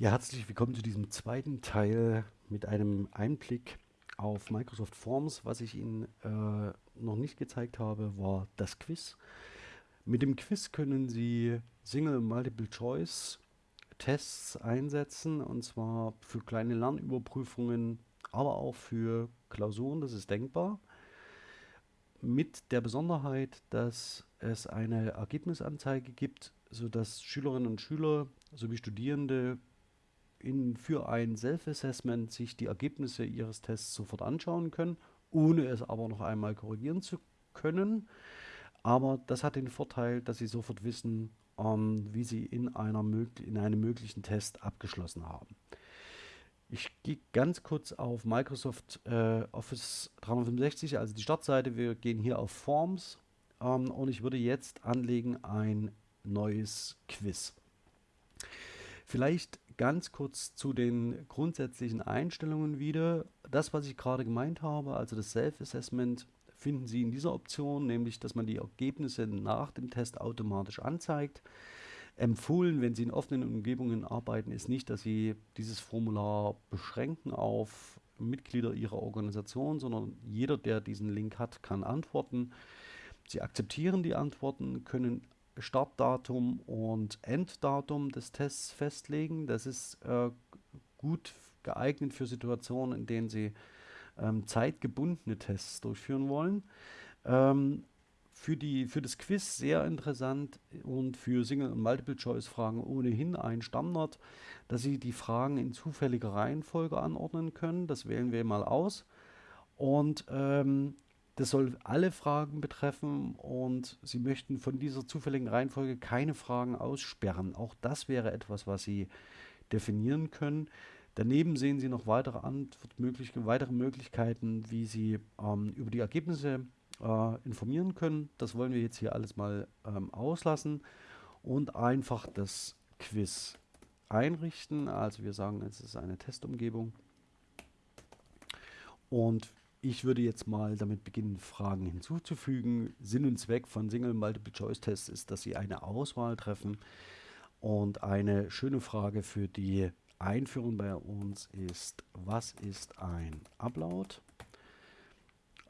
Ja, herzlich willkommen zu diesem zweiten Teil mit einem Einblick auf Microsoft Forms. Was ich Ihnen äh, noch nicht gezeigt habe, war das Quiz. Mit dem Quiz können Sie Single Multiple Choice Tests einsetzen und zwar für kleine Lernüberprüfungen, aber auch für Klausuren, das ist denkbar. Mit der Besonderheit, dass es eine Ergebnisanzeige gibt, sodass Schülerinnen und Schüler sowie Studierende in, für ein Self-Assessment sich die Ergebnisse ihres Tests sofort anschauen können, ohne es aber noch einmal korrigieren zu können. Aber das hat den Vorteil, dass sie sofort wissen, ähm, wie sie in, einer in einem möglichen Test abgeschlossen haben. Ich gehe ganz kurz auf Microsoft äh, Office 365, also die Startseite. Wir gehen hier auf Forms ähm, und ich würde jetzt anlegen ein neues Quiz. Vielleicht ganz kurz zu den grundsätzlichen Einstellungen wieder. Das, was ich gerade gemeint habe, also das Self-Assessment, finden Sie in dieser Option, nämlich dass man die Ergebnisse nach dem Test automatisch anzeigt. Empfohlen, wenn Sie in offenen Umgebungen arbeiten, ist nicht, dass Sie dieses Formular beschränken auf Mitglieder Ihrer Organisation, sondern jeder, der diesen Link hat, kann antworten. Sie akzeptieren die Antworten, können Startdatum und Enddatum des Tests festlegen. Das ist äh, gut geeignet für Situationen, in denen Sie ähm, zeitgebundene Tests durchführen wollen. Ähm, für, die, für das Quiz sehr interessant und für Single- und Multiple-Choice-Fragen ohnehin ein Standard, dass Sie die Fragen in zufälliger Reihenfolge anordnen können. Das wählen wir mal aus. Und ähm, das soll alle Fragen betreffen und Sie möchten von dieser zufälligen Reihenfolge keine Fragen aussperren. Auch das wäre etwas, was Sie definieren können. Daneben sehen Sie noch weitere, Antwortmöglich weitere Möglichkeiten, wie Sie ähm, über die Ergebnisse äh, informieren können. Das wollen wir jetzt hier alles mal ähm, auslassen und einfach das Quiz einrichten. Also wir sagen, es ist eine Testumgebung. Und ich würde jetzt mal damit beginnen, Fragen hinzuzufügen. Sinn und Zweck von Single Multiple Choice Tests ist, dass Sie eine Auswahl treffen. Und eine schöne Frage für die Einführung bei uns ist, was ist ein Upload?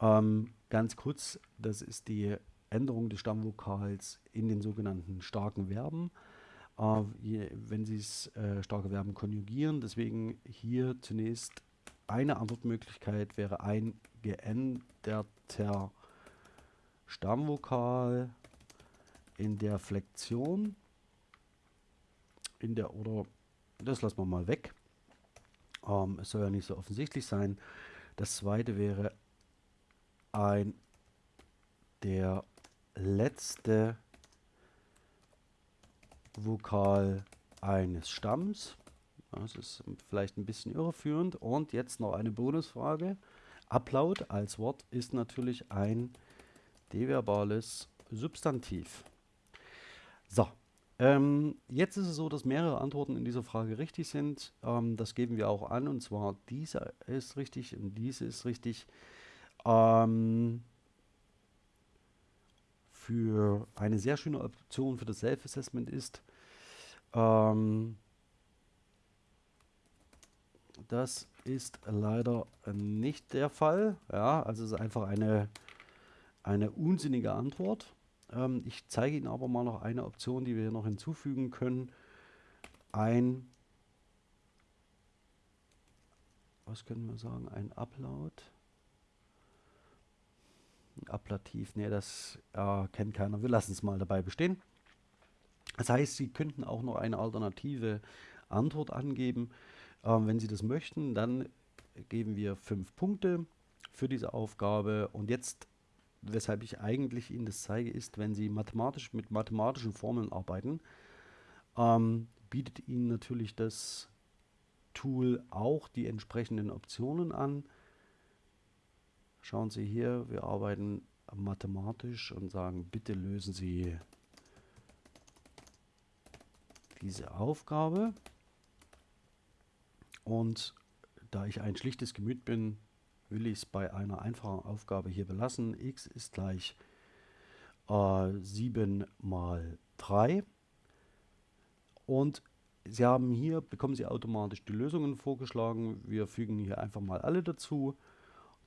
Ähm, ganz kurz, das ist die Änderung des Stammvokals in den sogenannten starken Verben. Äh, wenn Sie es äh, starke Verben konjugieren, deswegen hier zunächst eine Antwortmöglichkeit wäre ein geänderter Stammvokal in der Flexion. In der oder das lassen wir mal weg. Ähm, es soll ja nicht so offensichtlich sein. Das zweite wäre ein der letzte Vokal eines Stamms. Das ist vielleicht ein bisschen irreführend. Und jetzt noch eine Bonusfrage. Upload als Wort ist natürlich ein deverbales Substantiv. So, ähm, jetzt ist es so, dass mehrere Antworten in dieser Frage richtig sind. Ähm, das geben wir auch an und zwar diese ist richtig und diese ist richtig. Ähm, für eine sehr schöne Option für das Self-Assessment ist, ähm, das ist leider nicht der Fall. Ja, also es ist einfach eine, eine unsinnige Antwort. Ähm, ich zeige Ihnen aber mal noch eine Option, die wir hier noch hinzufügen können. Ein, was können wir sagen, ein Upload. Ein Ablativ, nee, das äh, kennt keiner. Wir lassen es mal dabei bestehen. Das heißt, Sie könnten auch noch eine alternative Antwort angeben. Ähm, wenn Sie das möchten, dann geben wir fünf Punkte für diese Aufgabe. Und jetzt, weshalb ich eigentlich Ihnen das zeige, ist, wenn Sie mathematisch mit mathematischen Formeln arbeiten, ähm, bietet Ihnen natürlich das Tool auch die entsprechenden Optionen an. Schauen Sie hier, wir arbeiten mathematisch und sagen, bitte lösen Sie diese Aufgabe. Und da ich ein schlichtes Gemüt bin, will ich es bei einer einfachen Aufgabe hier belassen. x ist gleich äh, 7 mal 3. Und Sie haben hier, bekommen Sie automatisch die Lösungen vorgeschlagen. Wir fügen hier einfach mal alle dazu.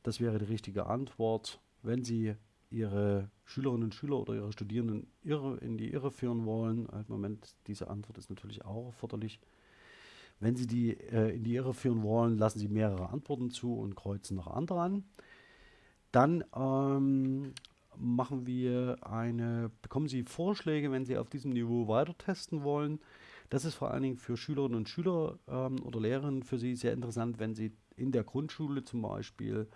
Das wäre die richtige Antwort. Wenn Sie Ihre Schülerinnen und Schüler oder Ihre Studierenden irre, in die Irre führen wollen, halt Moment, diese Antwort ist natürlich auch erforderlich. Wenn Sie die äh, in die Irre führen wollen, lassen Sie mehrere Antworten zu und kreuzen noch andere an. Dann ähm, machen wir eine, bekommen Sie Vorschläge, wenn Sie auf diesem Niveau weiter testen wollen. Das ist vor allen Dingen für Schülerinnen und Schüler ähm, oder Lehrerinnen für Sie sehr interessant, wenn Sie in der Grundschule zum Beispiel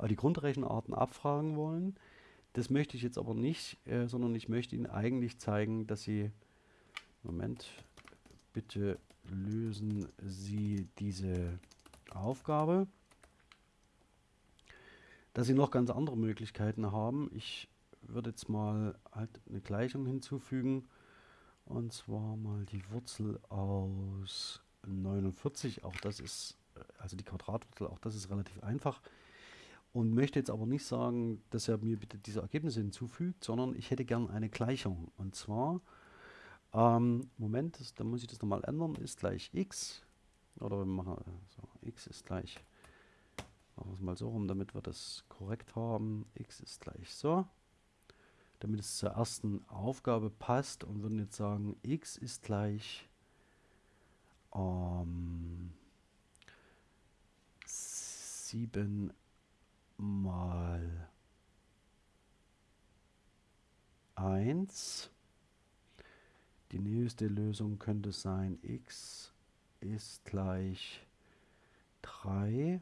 äh, die Grundrechenarten abfragen wollen. Das möchte ich jetzt aber nicht, äh, sondern ich möchte Ihnen eigentlich zeigen, dass Sie, Moment, bitte lösen Sie diese Aufgabe dass sie noch ganz andere Möglichkeiten haben. Ich würde jetzt mal halt eine Gleichung hinzufügen. Und zwar mal die Wurzel aus 49. Auch das ist, also die Quadratwurzel, auch das ist relativ einfach. Und möchte jetzt aber nicht sagen, dass er mir bitte diese Ergebnisse hinzufügt, sondern ich hätte gern eine Gleichung. Und zwar, ähm, Moment, das, da muss ich das nochmal ändern, ist gleich x. Oder wir machen so, x ist gleich Machen wir es mal so rum, damit wir das korrekt haben. x ist gleich so. Damit es zur ersten Aufgabe passt und würden jetzt sagen, x ist gleich ähm, 7 mal 1. Die nächste Lösung könnte sein, x ist gleich 3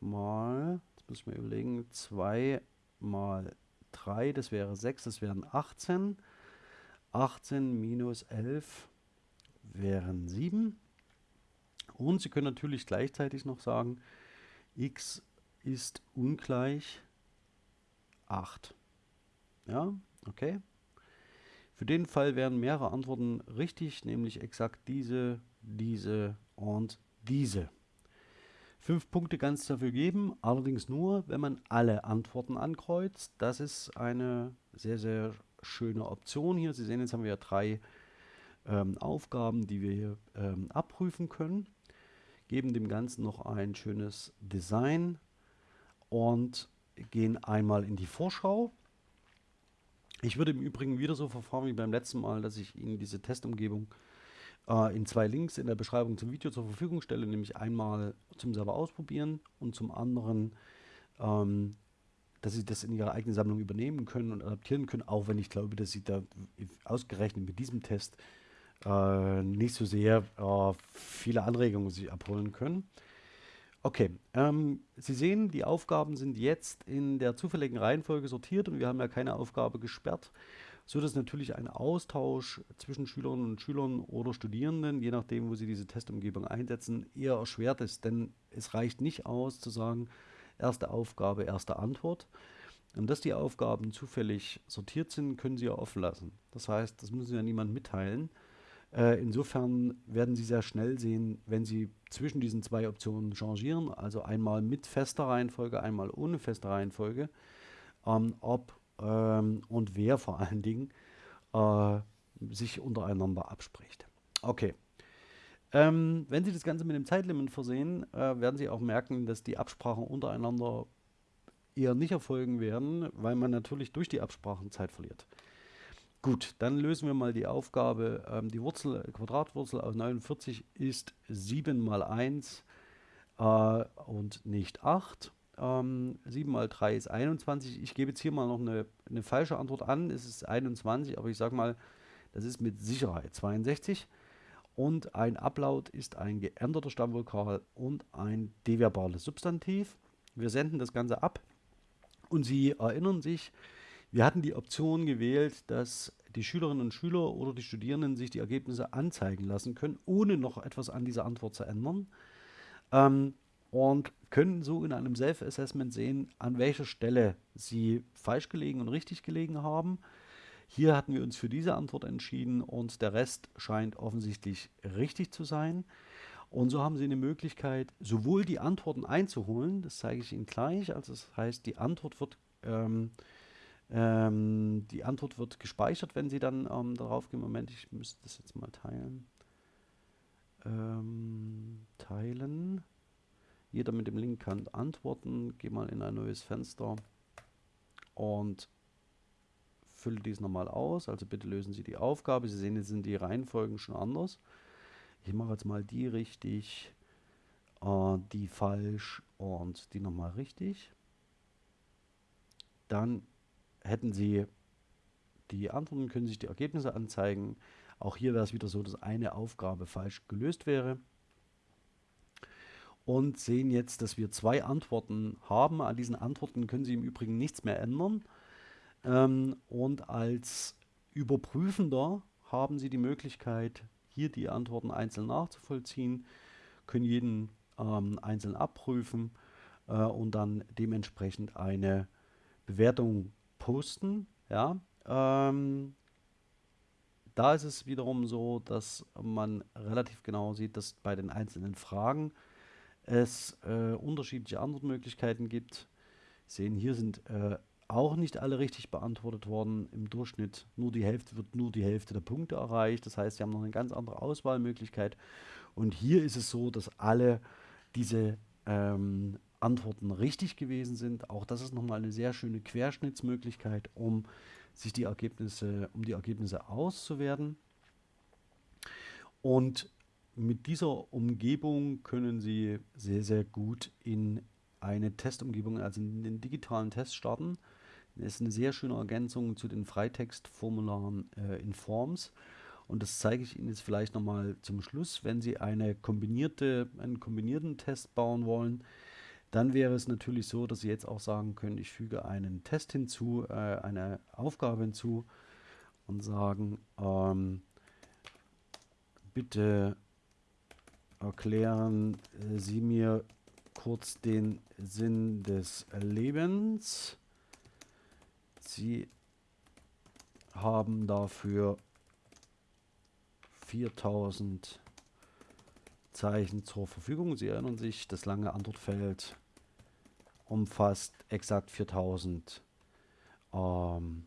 mal, jetzt muss ich mir überlegen, 2 mal 3, das wäre 6, das wären 18. 18 minus 11 wären 7. Und Sie können natürlich gleichzeitig noch sagen, x ist ungleich 8. Ja, okay. Für den Fall wären mehrere Antworten richtig, nämlich exakt diese, diese und diese. Fünf Punkte kann es dafür geben, allerdings nur, wenn man alle Antworten ankreuzt. Das ist eine sehr, sehr schöne Option hier. Sie sehen, jetzt haben wir ja drei ähm, Aufgaben, die wir hier ähm, abprüfen können. Geben dem Ganzen noch ein schönes Design und gehen einmal in die Vorschau. Ich würde im Übrigen wieder so verfahren wie beim letzten Mal, dass ich Ihnen diese Testumgebung äh, in zwei Links in der Beschreibung zum Video zur Verfügung stelle, nämlich einmal zum selber ausprobieren und zum anderen, ähm, dass Sie das in Ihrer eigenen Sammlung übernehmen können und adaptieren können, auch wenn ich glaube, dass Sie da ausgerechnet mit diesem Test äh, nicht so sehr äh, viele Anregungen sich abholen können. Okay, ähm, Sie sehen, die Aufgaben sind jetzt in der zufälligen Reihenfolge sortiert und wir haben ja keine Aufgabe gesperrt so dass natürlich ein Austausch zwischen Schülerinnen und Schülern oder Studierenden, je nachdem, wo sie diese Testumgebung einsetzen, eher erschwert ist. Denn es reicht nicht aus zu sagen, erste Aufgabe, erste Antwort. Und dass die Aufgaben zufällig sortiert sind, können Sie ja offen lassen. Das heißt, das müssen Sie ja niemand mitteilen. Äh, insofern werden Sie sehr schnell sehen, wenn Sie zwischen diesen zwei Optionen changieren, also einmal mit fester Reihenfolge, einmal ohne feste Reihenfolge, ähm, ob ähm, und wer vor allen Dingen äh, sich untereinander abspricht. Okay. Ähm, wenn Sie das Ganze mit dem Zeitlimit versehen, äh, werden Sie auch merken, dass die Absprachen untereinander eher nicht erfolgen werden, weil man natürlich durch die Absprachen Zeit verliert. Gut, dann lösen wir mal die Aufgabe. Ähm, die Wurzel, Quadratwurzel aus 49 ist 7 mal 1 äh, und nicht 8. Ähm, 7 mal 3 ist 21. Ich gebe jetzt hier mal noch eine, eine falsche Antwort an. Es ist 21, aber ich sage mal, das ist mit Sicherheit 62. Und ein Ablaut ist ein geänderter Stammvokal und ein deverbales Substantiv. Wir senden das Ganze ab und Sie erinnern sich, wir hatten die Option gewählt, dass die Schülerinnen und Schüler oder die Studierenden sich die Ergebnisse anzeigen lassen können, ohne noch etwas an dieser Antwort zu ändern. Ähm, und können so in einem Self-Assessment sehen, an welcher Stelle sie falsch gelegen und richtig gelegen haben. Hier hatten wir uns für diese Antwort entschieden und der Rest scheint offensichtlich richtig zu sein. Und so haben Sie eine Möglichkeit, sowohl die Antworten einzuholen, das zeige ich Ihnen gleich, also das heißt, die Antwort wird, ähm, ähm, die Antwort wird gespeichert, wenn Sie dann ähm, darauf gehen. Moment, ich müsste das jetzt mal teilen. ähm, teilen. Jeder mit dem Link kann antworten. Geh mal in ein neues Fenster und fülle dies nochmal aus. Also bitte lösen Sie die Aufgabe. Sie sehen, jetzt sind die Reihenfolgen schon anders. Ich mache jetzt mal die richtig, äh, die falsch und die nochmal richtig. Dann hätten Sie die Antworten, können sich die Ergebnisse anzeigen. Auch hier wäre es wieder so, dass eine Aufgabe falsch gelöst wäre. Und sehen jetzt, dass wir zwei Antworten haben. An diesen Antworten können Sie im Übrigen nichts mehr ändern. Ähm, und als Überprüfender haben Sie die Möglichkeit, hier die Antworten einzeln nachzuvollziehen, können jeden ähm, einzeln abprüfen äh, und dann dementsprechend eine Bewertung posten. Ja, ähm, da ist es wiederum so, dass man relativ genau sieht, dass bei den einzelnen Fragen es äh, unterschiedliche Antwortmöglichkeiten gibt. Sie sehen, hier sind äh, auch nicht alle richtig beantwortet worden. Im Durchschnitt nur die Hälfte wird nur die Hälfte der Punkte erreicht. Das heißt, Sie haben noch eine ganz andere Auswahlmöglichkeit. Und hier ist es so, dass alle diese ähm, Antworten richtig gewesen sind. Auch das ist nochmal eine sehr schöne Querschnittsmöglichkeit, um sich die Ergebnisse, um die Ergebnisse auszuwerten. Und mit dieser Umgebung können Sie sehr, sehr gut in eine Testumgebung, also in den digitalen Test starten. Das ist eine sehr schöne Ergänzung zu den Freitextformularen äh, in Forms. Und das zeige ich Ihnen jetzt vielleicht nochmal zum Schluss. Wenn Sie eine kombinierte, einen kombinierten Test bauen wollen, dann wäre es natürlich so, dass Sie jetzt auch sagen können, ich füge einen Test hinzu, äh, eine Aufgabe hinzu und sagen, ähm, bitte erklären Sie mir kurz den Sinn des Lebens. Sie haben dafür 4000 Zeichen zur Verfügung. Sie erinnern sich, das lange Antwortfeld umfasst exakt 4000. Ähm,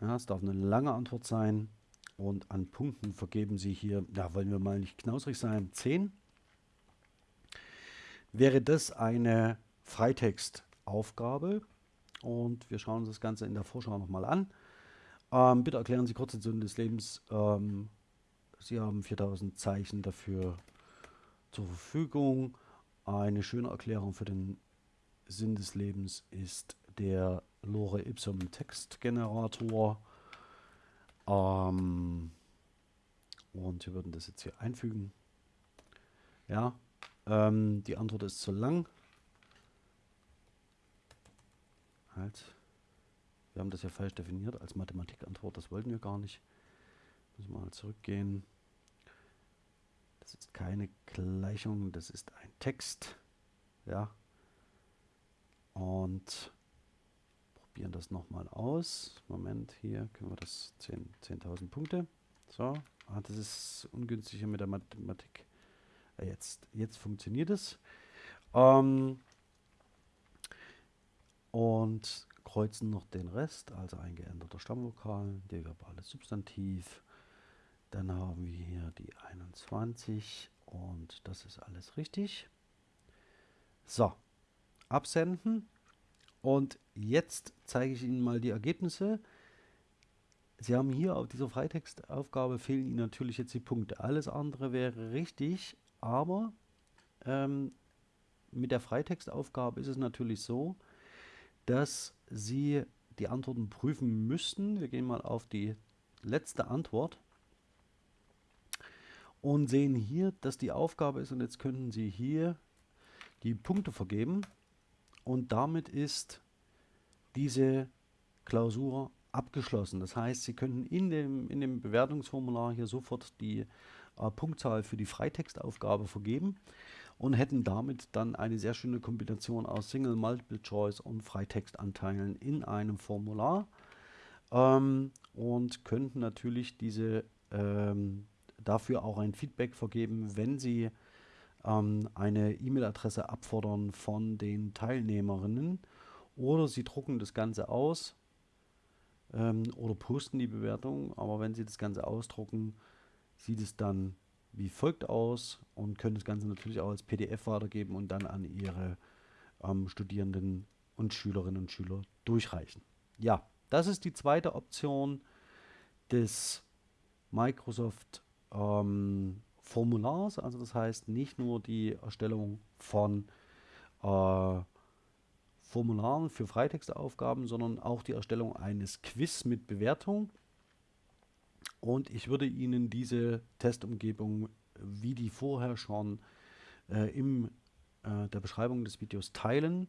ja, es darf eine lange Antwort sein. Und an Punkten vergeben Sie hier, da wollen wir mal nicht knausrig sein, 10. Wäre das eine Freitextaufgabe und wir schauen uns das Ganze in der Vorschau nochmal an. Ähm, bitte erklären Sie kurz den Sinn des Lebens. Ähm, Sie haben 4000 Zeichen dafür zur Verfügung. Eine schöne Erklärung für den Sinn des Lebens ist der Lore Ipsum Textgenerator. Ähm, und wir würden das jetzt hier einfügen. Ja, ähm, die Antwort ist zu lang. Halt. Wir haben das ja falsch definiert als Mathematikantwort. Das wollten wir gar nicht. Müssen wir mal zurückgehen. Das ist keine Gleichung, das ist Text. Ja. Und probieren das nochmal aus. Moment, hier können wir das 10.000 10 Punkte. So, ah, das ist ungünstiger mit der Mathematik. Ja, jetzt, jetzt funktioniert es. Ähm, und kreuzen noch den Rest, also ein geänderter Stammvokal, der verbale Substantiv. Dann haben wir hier die 21 und das ist alles richtig. So, absenden. Und jetzt zeige ich Ihnen mal die Ergebnisse. Sie haben hier auf dieser Freitextaufgabe fehlen Ihnen natürlich jetzt die Punkte. Alles andere wäre richtig, aber ähm, mit der Freitextaufgabe ist es natürlich so, dass Sie die Antworten prüfen müssten. Wir gehen mal auf die letzte Antwort und sehen hier, dass die Aufgabe ist und jetzt könnten Sie hier die Punkte vergeben und damit ist diese Klausur abgeschlossen. Das heißt, Sie könnten in dem, in dem Bewertungsformular hier sofort die äh, Punktzahl für die Freitextaufgabe vergeben und hätten damit dann eine sehr schöne Kombination aus Single, Multiple Choice und Freitextanteilen in einem Formular ähm, und könnten natürlich diese ähm, dafür auch ein Feedback vergeben, wenn sie ähm, eine E-Mail-Adresse abfordern von den Teilnehmerinnen oder sie drucken das Ganze aus ähm, oder posten die Bewertung, aber wenn sie das Ganze ausdrucken, sieht es dann wie folgt aus und können das Ganze natürlich auch als PDF weitergeben und dann an Ihre ähm, Studierenden und Schülerinnen und Schüler durchreichen. Ja, das ist die zweite Option des Microsoft ähm, Formulars. Also das heißt nicht nur die Erstellung von äh, Formularen für Freitextaufgaben, sondern auch die Erstellung eines Quiz mit Bewertung. Und ich würde Ihnen diese Testumgebung, wie die vorher schon äh, in äh, der Beschreibung des Videos teilen,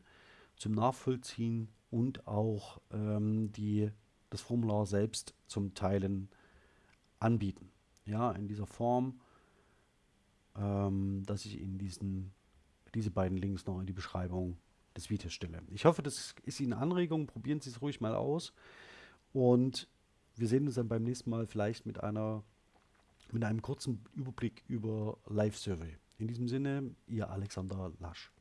zum Nachvollziehen und auch ähm, die, das Formular selbst zum Teilen anbieten. Ja, in dieser Form, ähm, dass ich Ihnen diesen, diese beiden Links noch in die Beschreibung des Videos stelle. Ich hoffe, das ist Ihnen Anregung. Probieren Sie es ruhig mal aus. Und wir sehen uns dann beim nächsten Mal vielleicht mit einer mit einem kurzen Überblick über Live-Survey. In diesem Sinne, Ihr Alexander Lasch.